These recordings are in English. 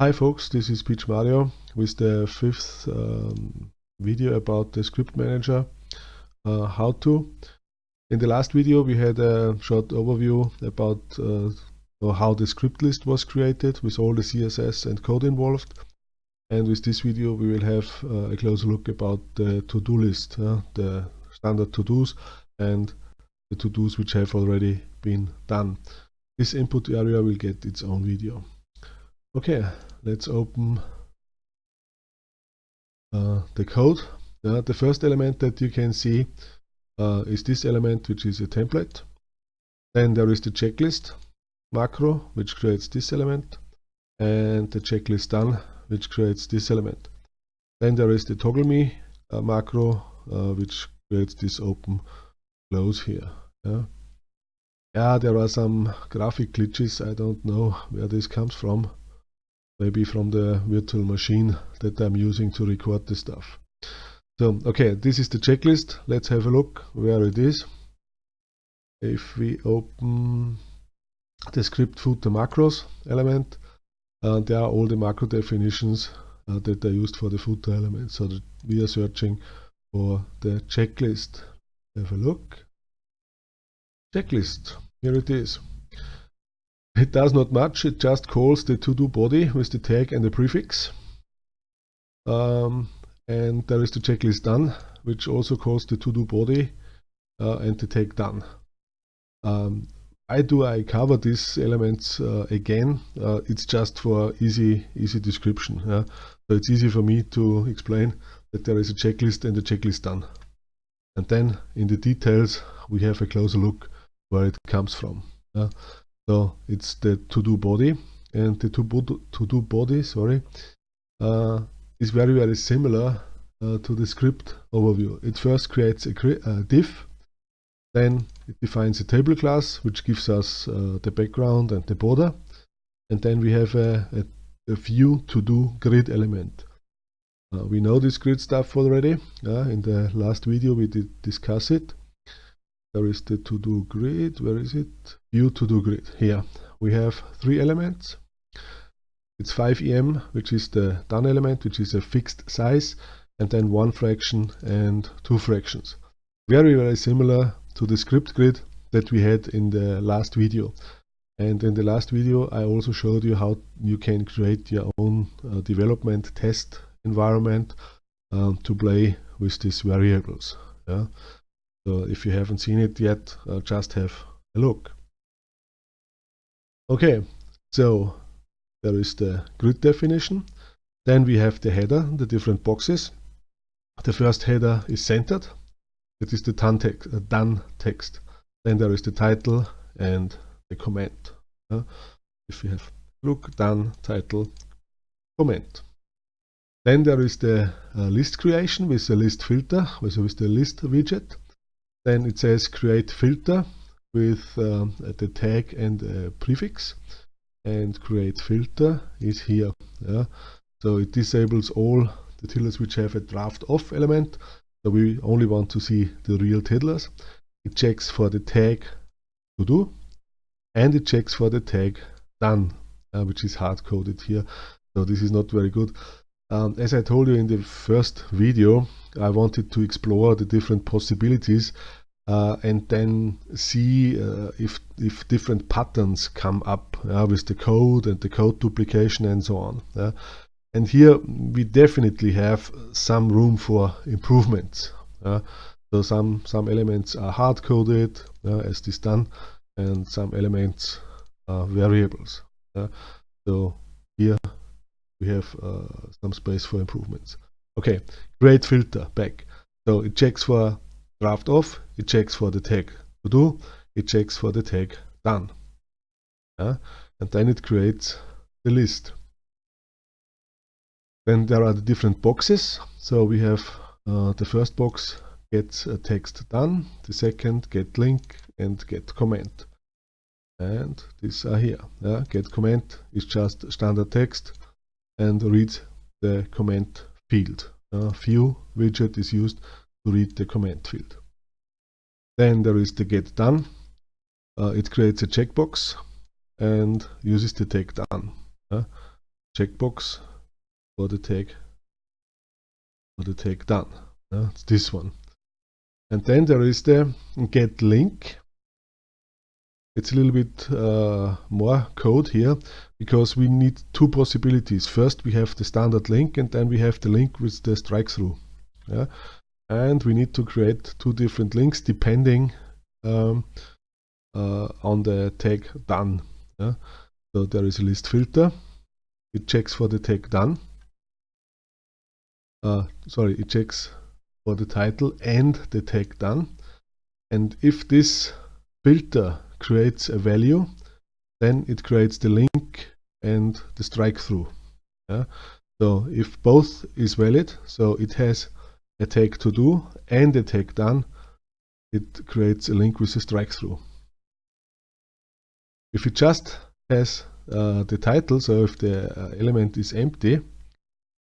Hi folks, this is PMario with the fifth um, video about the script manager uh, how to. In the last video we had a short overview about uh, how the script list was created with all the CSS and code involved and with this video we will have uh, a closer look about the to-do list, the standard to-dos and the to-dos which have already been done. This input area will get its own video. Okay, let's open uh, the code. Uh, the first element that you can see uh, is this element, which is a template. Then there is the checklist macro, which creates this element, and the checklist done, which creates this element. Then there is the toggle me uh, macro, uh, which creates this open close here. Yeah. yeah, there are some graphic glitches. I don't know where this comes from maybe from the virtual machine that I'm using to record the stuff. So, okay, this is the checklist. Let's have a look where it is. If we open the script footer macros element, uh, there are all the macro definitions uh, that are used for the footer element. So we are searching for the checklist. Have a look. Checklist. Here it is. It does not much, it just calls the to-do body with the tag and the prefix. Um, and there is the checklist done, which also calls the to-do body uh, and the tag done. Um, why do I cover these elements uh, again? Uh, it's just for easy easy description. Yeah? So it's easy for me to explain that there is a checklist and the checklist done. And then in the details we have a closer look where it comes from. Yeah? So it's the to-do body and the to-do body, sorry, uh, is very, very similar uh, to the script overview. It first creates a, a, div, then it defines a table class, which gives us uh, the background and the border. And then we have a, a, a view to-do grid element. Uh, we know this grid stuff already. in the last video we did discuss it. There is the to-do grid. Where is it? View to-do grid. Here we have three elements. It's 5em, which is the done element, which is a fixed size, and then one fraction and two fractions. Very, very similar to the script grid that we had in the last video. And in the last video, I also showed you how you can create your own uh, development test environment um, to play with these variables. Yeah? So if you haven't seen it yet, uh, just have a look. Okay, so there is the grid definition. Then we have the header, the different boxes. The first header is centered. It is the done text. Uh, done text. Then there is the title and the comment. Uh, if you have look, done, title, comment. Then there is the uh, list creation with the list filter, with, with the list widget. Then it says create filter with um, the tag and a prefix and create filter is here. Yeah. So it disables all the tiddlers which have a draft off element. So we only want to see the real tiddlers. It checks for the tag to do and it checks for the tag done, uh, which is hard coded here. So this is not very good. Um, as I told you in the first video, I wanted to explore the different possibilities uh, and then see uh, if, if different patterns come up with the code and the code duplication and so on. And here we definitely have some room for improvements. so some, some elements are hard-coded, as this done, and some elements are variables. so here we have uh, some space for improvements. Okay, create filter back. So it checks for draft off, it checks for the tag to do, it checks for the tag done. Yeah? And then it creates the list. Then there are the different boxes. So we have uh, the first box get a text done, the second get link and get comment. And these are here. Yeah? Get comment is just standard text and read the comment field. Uh, view widget is used to read the comment field. Then there is the get done. Uh, it creates a checkbox and uses the tag done. Uh, checkbox for the tag for the tag done. Uh, it's this one. And then there is the get link. It's a little bit uh, more code here because we need two possibilities. First we have the standard link and then we have the link with the strike through. Yeah? And we need to create two different links depending um, uh, on the tag done. Yeah? So there is a list filter. It checks for the tag done. Uh, sorry, it checks for the title and the tag done. And if this filter creates a value, then it creates the link and the strike through. Yeah? So if both is valid, so it has a tag to do and a tag done, it creates a link with a strike through. If it just has uh, the title, so if the uh, element is empty,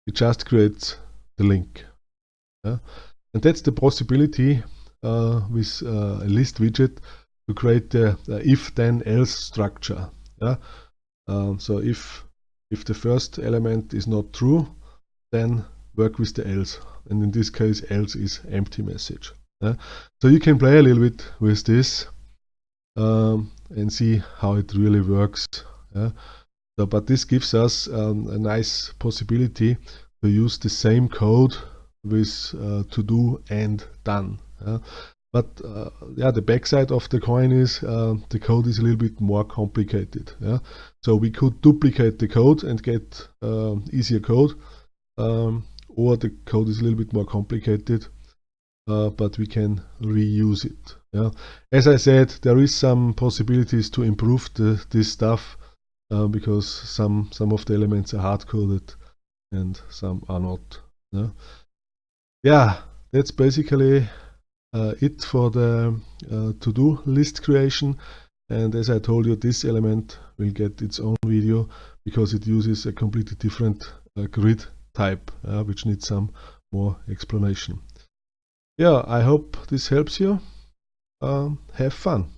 it just creates the link. Yeah? And that's the possibility uh, with uh, a list widget create the if then else structure. Yeah? Um, so if if the first element is not true, then work with the else. And in this case, else is empty message. Yeah? So you can play a little bit with this um, and see how it really works. Yeah? So, but this gives us um, a nice possibility to use the same code with uh, to do and done. Yeah? But uh, yeah, the backside of the coin is uh, the code is a little bit more complicated. Yeah? So we could duplicate the code and get uh, easier code, um, or the code is a little bit more complicated, uh, but we can reuse it. Yeah? As I said, there is some possibilities to improve the, this stuff uh, because some some of the elements are hard coded and some are not. Yeah, yeah that's basically it for the uh, to-do list creation and as I told you this element will get its own video because it uses a completely different uh, grid type uh, which needs some more explanation. Yeah, I hope this helps you. Um, have fun.